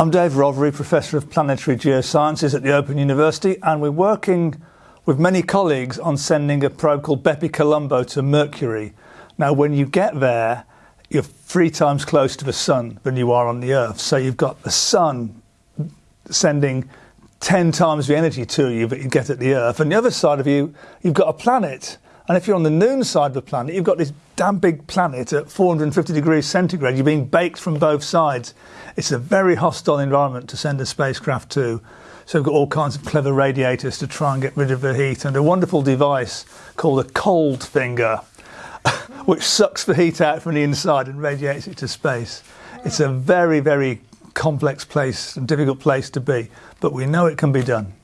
I'm Dave Rothery, Professor of Planetary Geosciences at the Open University, and we're working with many colleagues on sending a probe called Bepi Colombo to Mercury. Now, when you get there, you're three times closer to the Sun than you are on the Earth. So you've got the Sun sending 10 times the energy to you that you get at the Earth. And the other side of you, you've got a planet. And if you're on the noon side of the planet, you've got this damn big planet at 450 degrees centigrade. You're being baked from both sides. It's a very hostile environment to send a spacecraft to. So we've got all kinds of clever radiators to try and get rid of the heat and a wonderful device called a cold finger, which sucks the heat out from the inside and radiates it to space. It's a very, very complex place and difficult place to be, but we know it can be done.